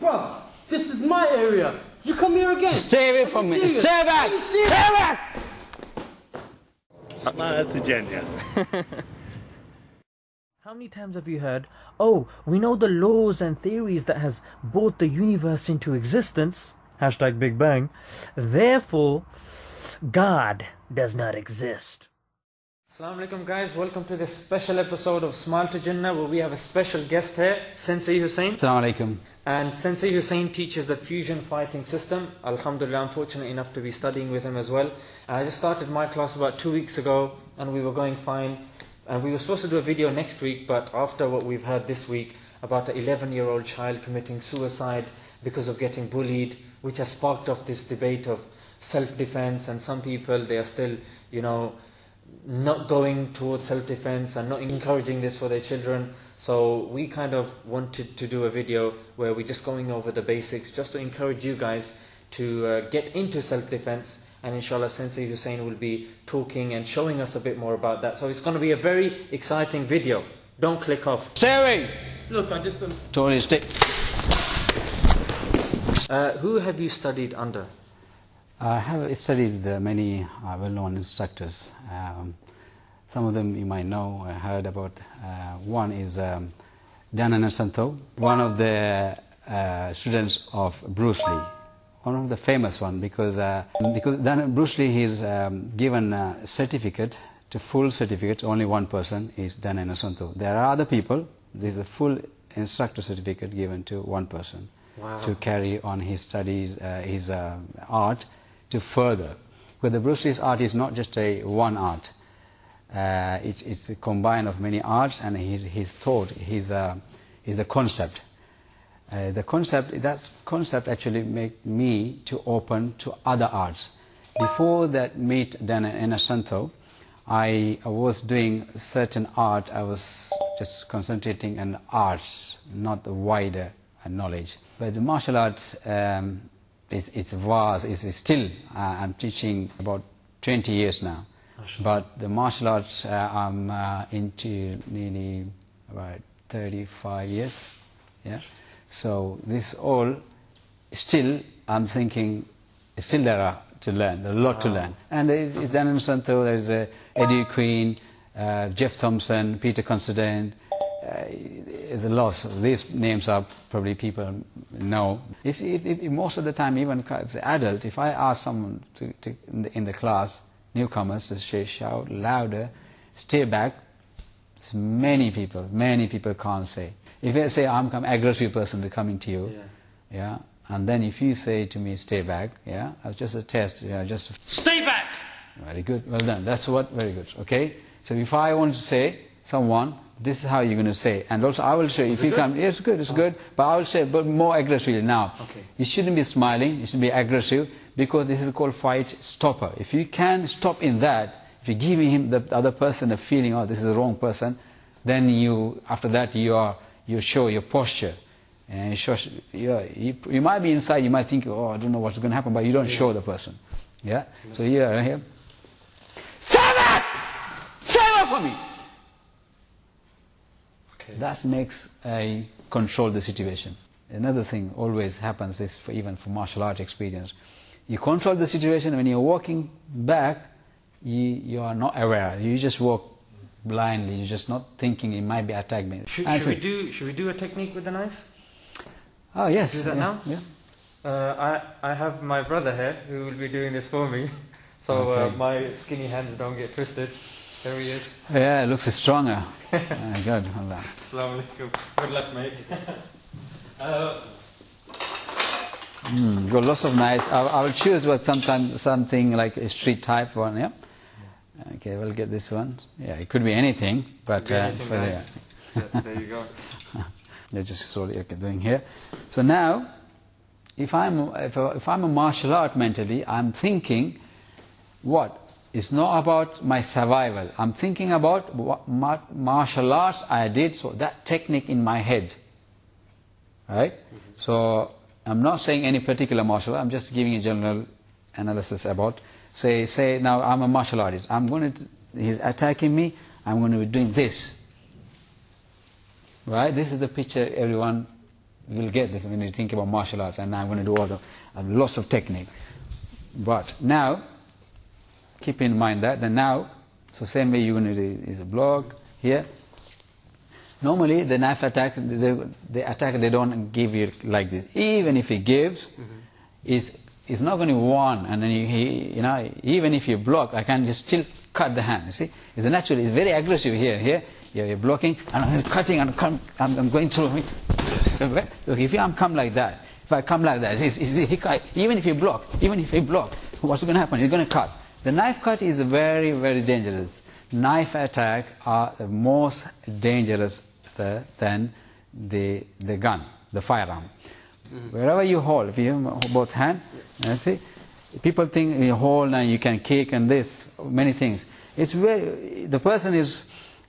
Bro, this is my area. You come here again. Stay away Are from me. serious? Stay back! Are you serious? Stay back! Smile to Jannah. How many times have you heard, oh, we know the laws and theories that has brought the universe into existence, hashtag Big Bang, therefore, God does not exist. Assalamu alaikum guys, welcome to this special episode of Smile to Jannah where we have a special guest here, Sensei Hussein. Assalamu alaikum. And Sensei Hussein teaches the fusion fighting system. Alhamdulillah, I'm fortunate enough to be studying with him as well. And I just started my class about two weeks ago and we were going fine. And we were supposed to do a video next week, but after what we've heard this week about an 11 year old child committing suicide because of getting bullied, which has sparked off this debate of self defense, and some people, they are still, you know, not going towards self-defense and not encouraging this for their children. So we kind of wanted to do a video where we're just going over the basics, just to encourage you guys to uh, get into self-defense. And inshallah, Sensei Hussein will be talking and showing us a bit more about that. So it's going to be a very exciting video. Don't click off. Stay away! Look, I just. Totally stay. Uh, who have you studied under? I have studied many uh, well-known instructors. Um, some of them you might know, I heard about. Uh, one is um, Dan Inosanto, one of the uh, students of Bruce Lee. One of the famous one because uh, because Dan, Bruce Lee is um, given a certificate to full certificate. Only one person is Dan Inosanto. There are other people. There is a full instructor certificate given to one person Wow. to carry on his studies, uh, his uh, art to further. Because the Bruce Lee's art is not just a one art. Uh, it's, it's a combine of many arts and his, his thought, his, uh, his a concept. Uh, the concept, that concept actually made me to open to other arts. Before that meet Dan Inosanto, I was doing certain art, I was just concentrating on arts, not the wider uh, knowledge. But the martial arts, um, it's, it's vast, it's, still, uh, I'm teaching about 20 years now. But the martial arts, uh, I'm uh, into nearly about 35 years. Yeah. So this all, still, I'm thinking, still there are to learn, a lot to learn. And there is it's Dan Inosanto, there is uh, Eddie Queen, uh, Geoff Thompson, Peter Consterdine, uh, is a loss. These names are probably people know. If, if, if most of the time, even as an adult, if I ask someone to, to in, the, in the class, newcomers, to shout louder, stay back, it's many people, many people can't say. If I say I'm an aggressive person to coming to you, Yeah. yeah, and then if you say to me, stay back, yeah, it's just a test, yeah, just Stay back! very good, well done. That's what, very good, okay? So if I want to say someone, this is how you're going to say. And also I will say, if you come, yes, good, it's good, but I will say, but more aggressively now. Okay. You shouldn't be smiling, you should be aggressive, because this is called fight stopper. If you can stop in that, if you give him, the other person, a feeling, oh, this is the wrong person, then you, after that, you are, you show your posture. And you, show, you, you, you might be inside, you might think, oh, I don't know what's going to happen, but you don't show the person. Yeah? So here, right here. Stand up! Stand up for me! Okay. That makes a control the situation. Another thing always happens is for even for martial art experience. You control the situation when you're walking back, you, you are not aware. You just walk blindly. You're just not thinking it might be attack me. Should, should we do should we do a technique with the knife? Oh yes. do that yeah, now? Yeah. Uh, I I have my brother here who will be doing this for me, so uh, my skinny hands don't get twisted. There he is. Yeah, it looks stronger. Ah, good. Allah. Assalamu alaikum. Good luck, mate. uh, Mm, got lots of nice. I, I will choose what sometimes something like a street type one. Yeah. Okay, we'll get this one. Yeah, it could be anything, but be uh, anything for the- nice. Th- there you go. Let's just slowly doing here. So now, if I'm if, if I'm a martial art mentally, I'm thinking, what? It's not about my survival. I'm thinking about what mar- martial arts I did. So that technique in my head, right? Mm-hmm. So I'm not saying any particular martial. art, I'm just giving a general analysis about. Say say now I'm a martial artist. I'm going to. He's attacking me. I'm going to be doing this. Right? This is the picture everyone will get this when you think about martial arts, and I'm going to do all the lots of technique. But now, keep in mind that, and now, so same way you're going to do is a block here. Normally, the knife attack, the, the attack, they don't give you like this. Even if he gives, mm-hmm. is it's not going to one, and then you, he, you know, even if you block, I can just still cut the hand. You see, it's natural. It's very aggressive here. Here, you're, you're blocking, and I'm cutting, and come, I'm, I'm going through. So, look, if I'm come like that, if I come like that, it's, it's, it's, even if you block, even if you block, what's going to happen? You're going to cut. The knife cut is very, very dangerous. Knife attack are most dangerous the, than the the gun, the firearm. Mm-hmm. Wherever you hold, if you have both hand, you see, people think you hold and you can kick and this, many things. It's very, the person is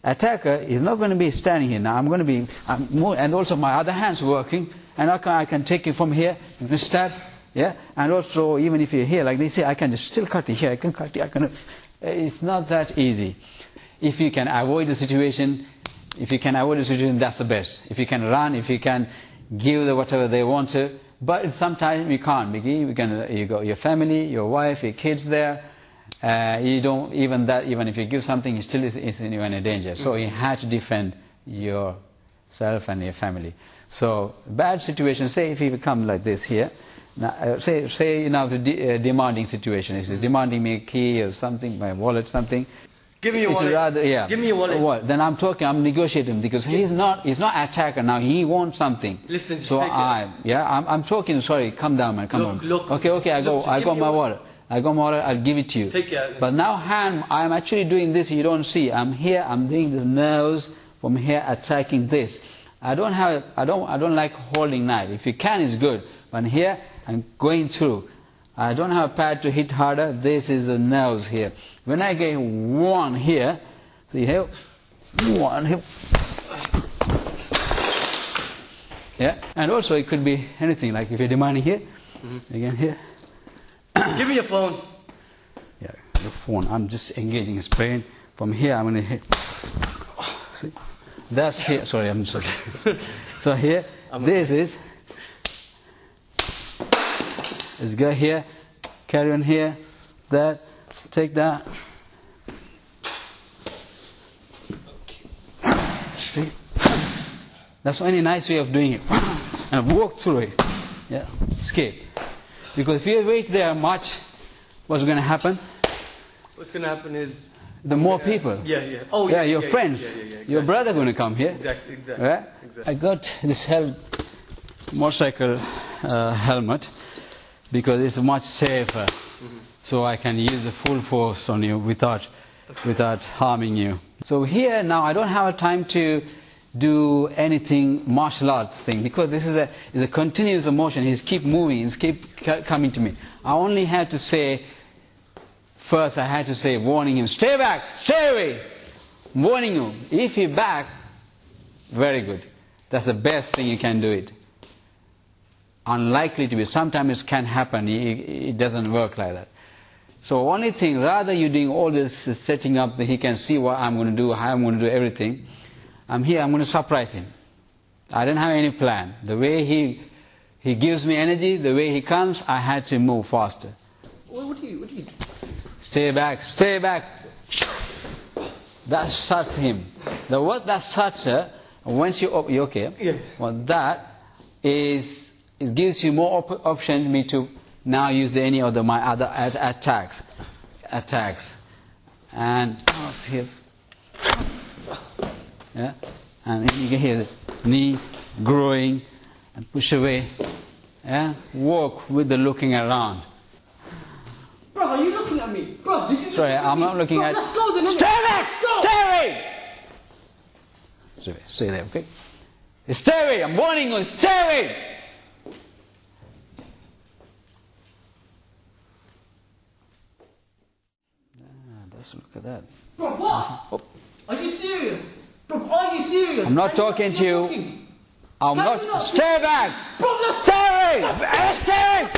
attacker is not going to be standing here now. I'm going to be, I'm more, and also my other hand's working, and I can, I can take it from here, you can stab, yeah, and also even if you're here, like they say, I can just still cut it here, I can cut it, I can, it's not that easy. If you can avoid the situation, if you can avoid the situation, that's the best. If you can run, if you can give the whatever they want to, but sometimes you can't. You can, you got your family, your wife, your kids there. Uh, you don't even that. Even if you give something, you still is, is in, in danger. So you have to defend yourself and your family. So bad situation. Say if you become like this here. Now, uh, say say you know the de- uh, demanding situation. Is demanding me a key or something, my wallet, something. Give me your It's wallet. rather, yeah. Give me your wallet. What? Then I'm talking, I'm negotiating because he's not, he's not attacker now. He wants something. Listen, just so take it. I, yeah, I'm, I'm talking. Sorry, come down, man, come Look, on. look, okay, okay, I go, I got my your wallet. I got my wallet. I'll give it to you. Take it. But now, hand, I'm actually doing this. You don't see. I'm here. I'm doing the nerves from here, attacking this. I don't have. I don't. I don't like holding knife. If you can, it's good. But here, I'm going through. I don't have a pad to hit harder. This is the nerves here. When I get one here, so you have one here. Yeah, and also it could be anything. Like if you're demanding here, mm-hmm. again here. Give me your phone. Yeah, your phone. I'm just engaging his brain. From here, I'm going to hit. See? That's here. Sorry, I'm sorry. so here, this is. Let's go here, carry on here, that, take that. See? That's any nice way of doing it. And walk through it. Yeah, escape. Because if you wait there much, what's going to happen? What's gonna happen is The more Yeah. people. Yeah, yeah. Oh, yeah, yeah, your yeah, friends, yeah, yeah, yeah, your brother going to come here. exactly, exactly. Right? Exactly. I got this hel- motorcycle uh, helmet because it's much safer. Mm-hmm. So I can use the full force on you without, without harming you. So here now I don't have a time to do anything martial arts thing because this is a, is a continuous motion. He's keep moving, he's keep coming to me. I only had to say First, I had to say, warning him, stay back, stay away. Warning you, if you back, very good. That's the best thing you can do it. Unlikely to be. Sometimes it can happen. It, doesn't work like that. So only thing, rather you doing all this uh, setting up that he can see what I'm going to do, how I'm going to do everything. I'm here. I'm going to surprise him. I don't have any plan. The way he he gives me energy, the way he comes, I had to move faster. What, do you? What do you? do? Stay back, stay back. That starts him. The what that starts her, once you op- you okay? Yeah. Well, that is it gives you more op- option me to now use any of the my other at- attacks, attacks, and oh, here's yeah, and you can hear the knee growing and push away. Yeah, walk with the looking around. Bro, are you looking at me? Bro, did you? Sorry, I'm not looking Bro, at. Let's go then. Stay back! Go. Stay away! Stay away. Stay there, okay? Stay away! I'm warning you. Stay away! That's look at that. Bro, what? Oh, Are you serious? Bro, are you serious? I'm not talking to you. talking? I'm Can not. not- Stay back! Bro, let's Stay away! Eh, Stay away!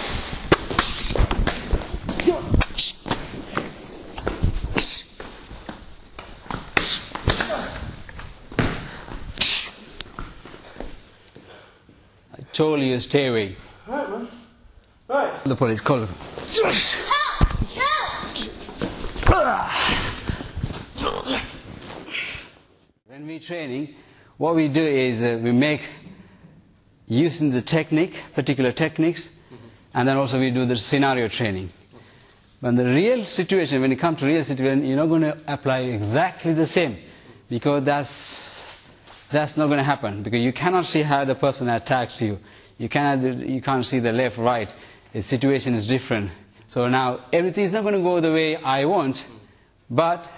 told you stay away. Right, man. Right. The police call we training, what we do is uh, we make using the technique, particular techniques, and then also we do the scenario training. When the real situation, when you come to real situation, you're not going to apply exactly the same because that's that's not going to happen because you cannot see how the person attacks you. You cannot you can't see the left right. The situation is different. So now everything is not going to go the way I want, but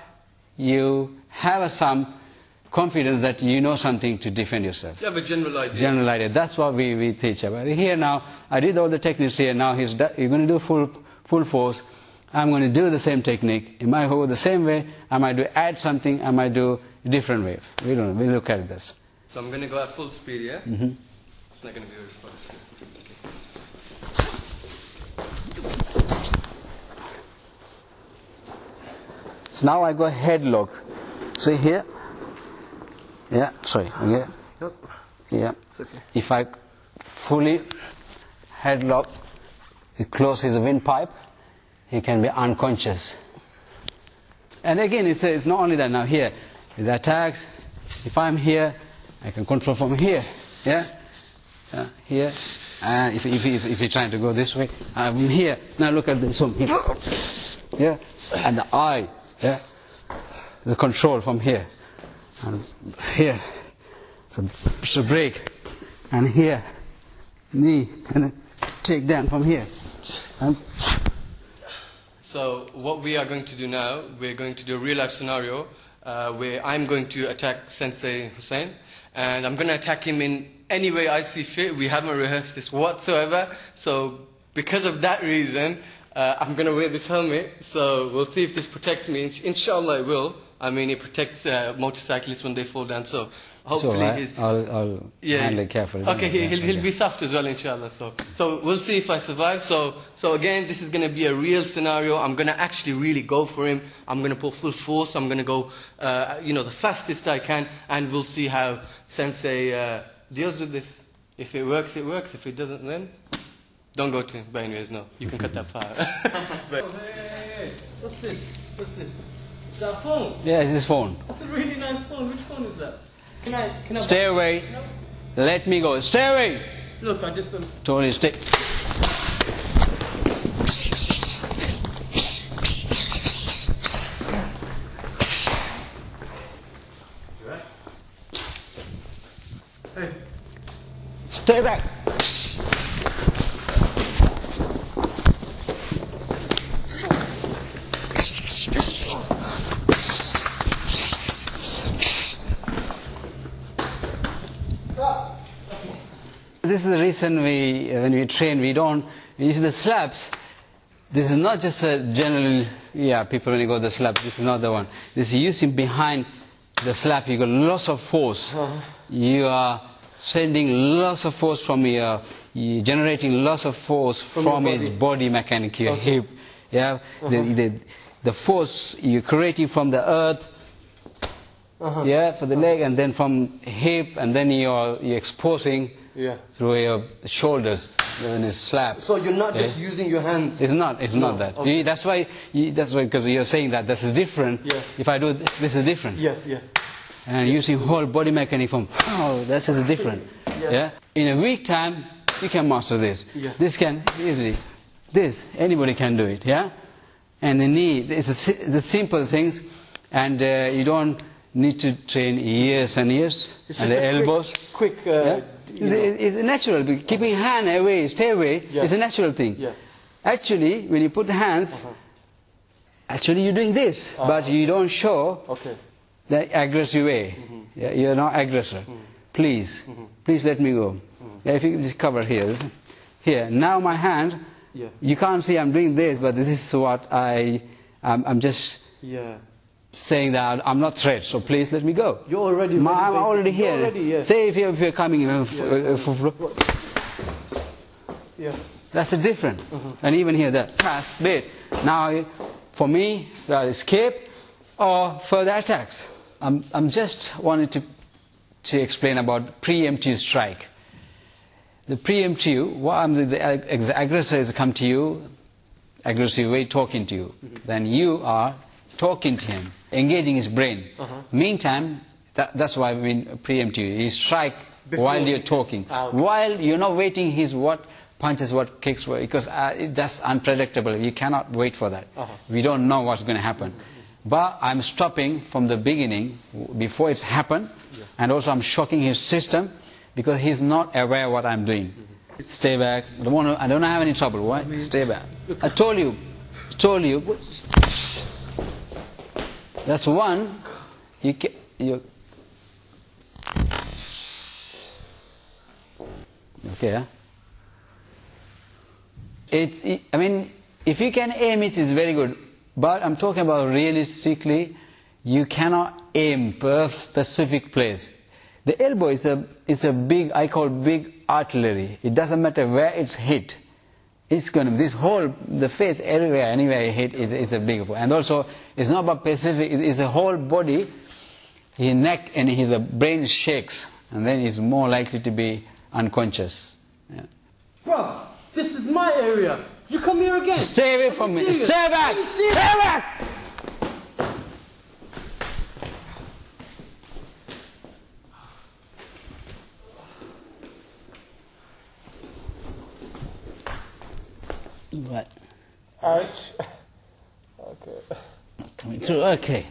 you have some confidence that you know something to defend yourself. You have a general idea. General idea. That's what we, we teach about. Here now, I did all the techniques here. Now he's you're going to do full full force. I'm going to do the same technique. It might go the same way. I might do add something. I might do a different way. We don't. know. We look at this. So I'm gonna go at full speed, yeah? hmm It's not gonna be very fast. So now I go headlock. See here? Yeah, sorry. Okay. Yeah. Okay. If I fully headlock, it closes the windpipe, he can be unconscious. And again, it's, it's not only that now here, with attacks, if I'm here, I can control from here. Yeah? Yeah, here. And if, if, he's, if he's trying to go this way, I'm here. Now look at this one here. Yeah? And the eye. Yeah? The control from here. And here. So, so break. And here. Knee. And take down from here. And So what we are going to do now, we're going to do a real life scenario uh, where I'm going to attack Sensei Hussein, and I'm going to attack him in any way I see fit. We haven't rehearsed this whatsoever, so because of that reason, uh, I'm going to wear this helmet. So we'll see if this protects me. Insh- Inshallah, it will. I mean, it protects uh, motorcyclists when they fall down. So hopefully, so, right? his I'll, I'll handle it carefully. Okay, he, he'll, he'll Okay. be soft as well, inshallah. So, so we'll see if I survive. So, so again, this is going to be a real scenario. I'm going to actually really go for him. I'm going to put full force. I'm going to go, uh, you know, the fastest I can, and we'll see how Sensei uh, deals with this. If it works, it works. If it doesn't, then don't go to him. But anyways, no, you can cut that part. but, What's this? What's this? That phone? Yeah, it's his phone. That's a really nice phone. Which phone is that? Can I? Can I? Stay away. Let me go. Stay away. Look, I just. Um, Tony, stay. hey. Stay back. This is the reason we, uh, when we train, we don't use the slabs. This is not just a general, yeah, people when you go to the slab, this is not the one. This is using behind the slab, you got lots of force. Uh-huh. You are sending lots of force from your, you generating lots of force from, your his body. body mechanic, your hip. Yeah, uh-huh. the, the, the force you're creating from the earth, Uh-huh. yeah, for the leg, and then from hip, and then you're, you're exposing Yeah. through your shoulders when it's slap. So you're not just using your hands. It's not. It's No, not that. okay. You- that's why. You, that's why because you're saying that this is different. Yeah. If I do this, this is different. Yeah, yeah. And using whole body mechanic from oh, this is different. Yeah. In a week time, you can master this. Yeah. This can easily. This anybody can do it. Yeah. And the knee. It's a, the simple things, and uh, you don't need to train years and years. It's and just the a quick- elbows. Quick, uh, Yeah? You know. It's natural. Keeping hand away, stay away, Yeah. is a natural thing. Yeah. Actually, when you put the hands, uh-huh. actually you're doing this, uh-huh. but you don't show Okay. the aggressive way. Mm-hmm. Yeah, you're not aggressor. Mm-hmm. Please, mm-hmm. please let me go. Yeah, if you just cover here, here. Now my hand, Yeah. you can't see I'm doing this, but this is what I, I'm, I'm just Yeah. Saying that I'm not threat. So please let me go. You're already Ma- I'm already here. already, yeah. Say if you're, if you're coming, uh, Yeah. That's a different. Mm-hmm. And even here, the fast bit. Now, for me, well, escape or further attacks. I'm, I'm just wanting to, to explain about preemptive strike. the preempt you, what I'm, the, the aggressor is come to you, aggressive way talking to you. Then you are talking to him, engaging his brain. Meantime, that, that's why we preempt you. You strike Before- while you're talking. Ah, okay. While you're not waiting his what punches, what kicks, what, because uh, that's unpredictable. You cannot wait for that. Uh-huh. We don't know what's going to happen. But I'm stopping from the beginning, before it's happened, and also I'm shocking his system because he's not aware what I'm doing. Stay back. I don't, want to, I don't have any trouble. Why? Stay back. I told you. I Told you. That's one. You, ca- you Okay? It's, I mean, if you can aim it, it's very good. But I'm talking about realistically, you cannot aim per specific place. The elbow is a, is a big, I call big artillery. It doesn't matter where it's hit. It's going to, this whole, the face, everywhere, anywhere you hit is, is a big one. And also, it's not about specific, it- it's a whole body, his neck and his the brain shakes. And then he's more likely to be unconscious. Yeah. Bro, this is my area. You come here again. Stay away from me. Stay back! Stay back! Right. Ouch. Okay. Coming through. Okay.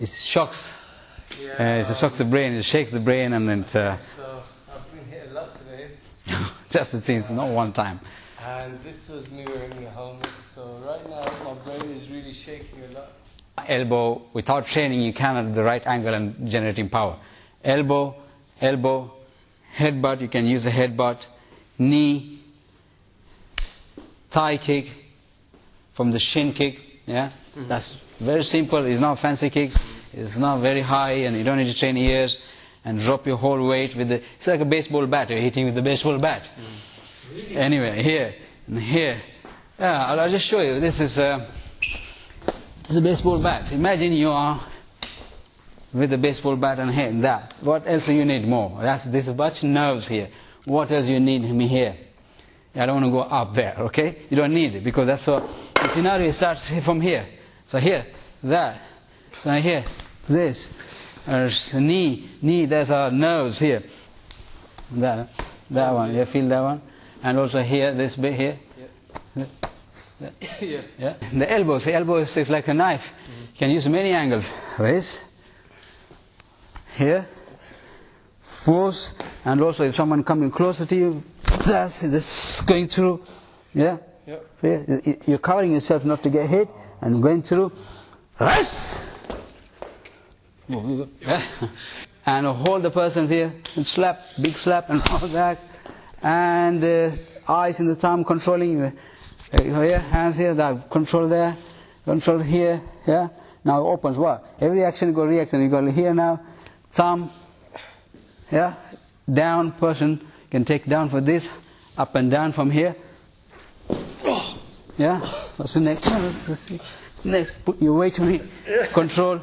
It shocks. Uh, it shocks the brain. It shakes the brain, and then uh, So I've been hit a lot today, just the things, not one time. and this was me wearing a helmet. So right now my brain is really shaking a lot. elbow, without training, you cannot at the right angle and generating power. Elbow, elbow, headbutt, you can use a headbutt, knee, thigh kick, from the shin kick, yeah? That's very simple, it's not fancy kicks, it's not very high, and you don't need to train ears, and drop your whole weight with the, it's like a baseball bat, you're hitting with the baseball bat. Anyway, here, and here. Yeah, I'll, I'll just show you, this is, uh, this is a baseball bat. Imagine you are with a baseball bat and here, that. What else do you need more? That's, this is much nerves here. What else you need me here? I don't want to go up there, okay? You don't need it because that's what the scenario starts from here. So here, that. So here, this. There's a knee, knee, there's our nerves here. That, that one, you feel that one? And also here, this bit here. yeah. Yeah. The elbows, the elbow is, like a knife. You can use many angles. This, here, force, and also if someone coming closer to you, that's this going through. Yeah. Yep. Yeah, you- you- You're covering yourself not to get hit, and going through. Yes. Yeah. And hold the person's here, and slap, big slap, and all that. And uh, eyes in the thumb controlling. Uh, here, hands here, that control there, control here, yeah. Now it opens what? Every action you go reaction. You go here now, thumb, yeah, down person can take down for this, up and down from here. Yeah. What's the next? one? What's this? Next, put your weight on it. Control.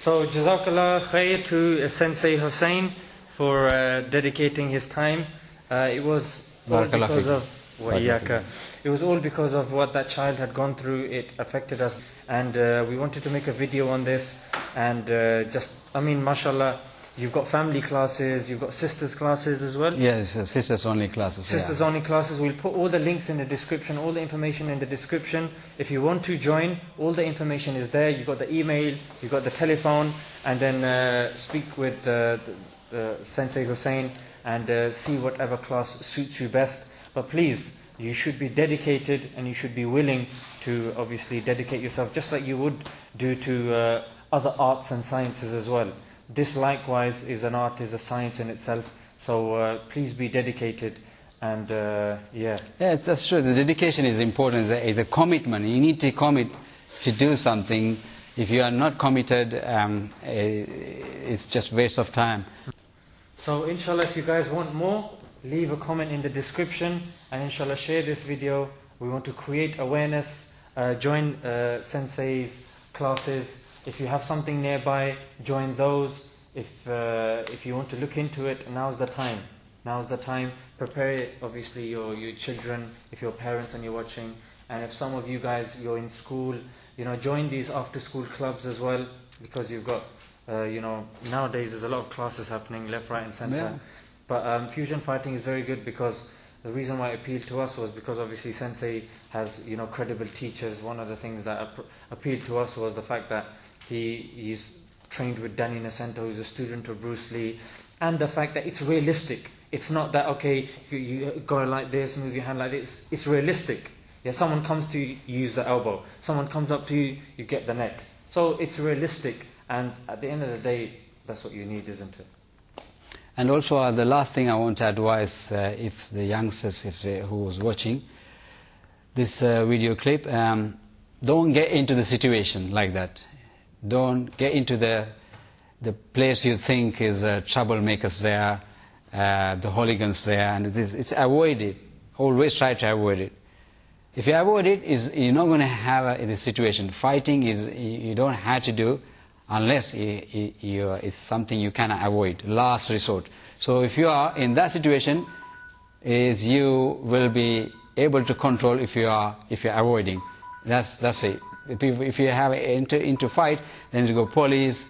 So, Jazakallah khair to Sensei Hussein for uh, dedicating his time. Uh, it was all because of wa iyaka. It was all because of what that child had gone through. It affected us, and uh, we wanted to make a video on this. And uh, just, I mean, mashallah, you've got family classes, you've got sisters classes as well. Yes, uh, sisters only classes. yeah. Sisters only classes. We'll put all the links in the description, all the information in the description. If you want to join, all the information is there. You've got the email, you've got the telephone, and then uh, speak with uh, Sensei Hussein and uh, see whatever class suits you best. But please, you should be dedicated and you should be willing to obviously dedicate yourself just like you would do to uh, other arts and sciences as well. This likewise is an art, is a science in itself. So uh, please be dedicated and uh, yeah. Yes, that's true. The dedication is important. It's a, commitment. You need to commit to do something. If you are not committed, um, eh, it's just waste of time. So inshallah if you guys want more, leave a comment in the description and inshallah share this video. We want to create awareness, uh, join uh, Sensei's classes If you have something nearby, join those. If, uh, if you want to look into it, now's the time. Now's the time. Prepare, obviously, your, your children, if you're parents and you're watching. And if some of you guys, you're in school, you know, join these after school clubs as well, because you've got, uh, you know, nowadays there's a lot of classes happening left, right, and center. Yeah. But um, fusion fighting is very good because the reason why it appealed to us was because obviously Sensei has you know credible teachers. One of the things that ap- appealed to us was the fact that he he's trained with Dan Inosanto, who's a student of Bruce Lee, and the fact that it's realistic. It's not that okay, you, you go like this, move your hand like this. It's realistic. Yeah, someone comes to you, you use the elbow. Someone comes up to you, you get the neck. So it's realistic, and at the end of the day, that's what you need, isn't it? And also, uh, the last thing I want to advise uh, if the youngsters, if they, who was watching this uh, video clip, um, don't get into the situation like that. Don't get into the the place you think is uh, troublemakers there, uh, the hooligans there, and it is, it's avoid it. Always try to avoid it. If you avoid it, is you're not going to have a, this situation. Fighting is you don't have to do unless it's something you cannot avoid. Last resort. So if you are in that situation, is you will be able to control if you are if you are avoiding. That's that's it. If you, have into into fight, then you go police,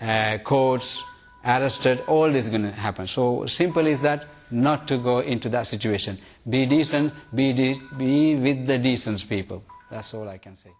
uh, courts, arrested. All this is going to happen. So simple is that not to go into that situation. Be decent. Be de- be with the decent people. That's all I can say.